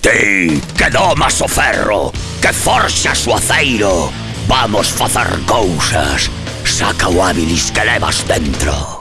Ti, que domas o ferro, que forxas o aceiro. Vamos facer cousas Saca o hábilis que levas dentro.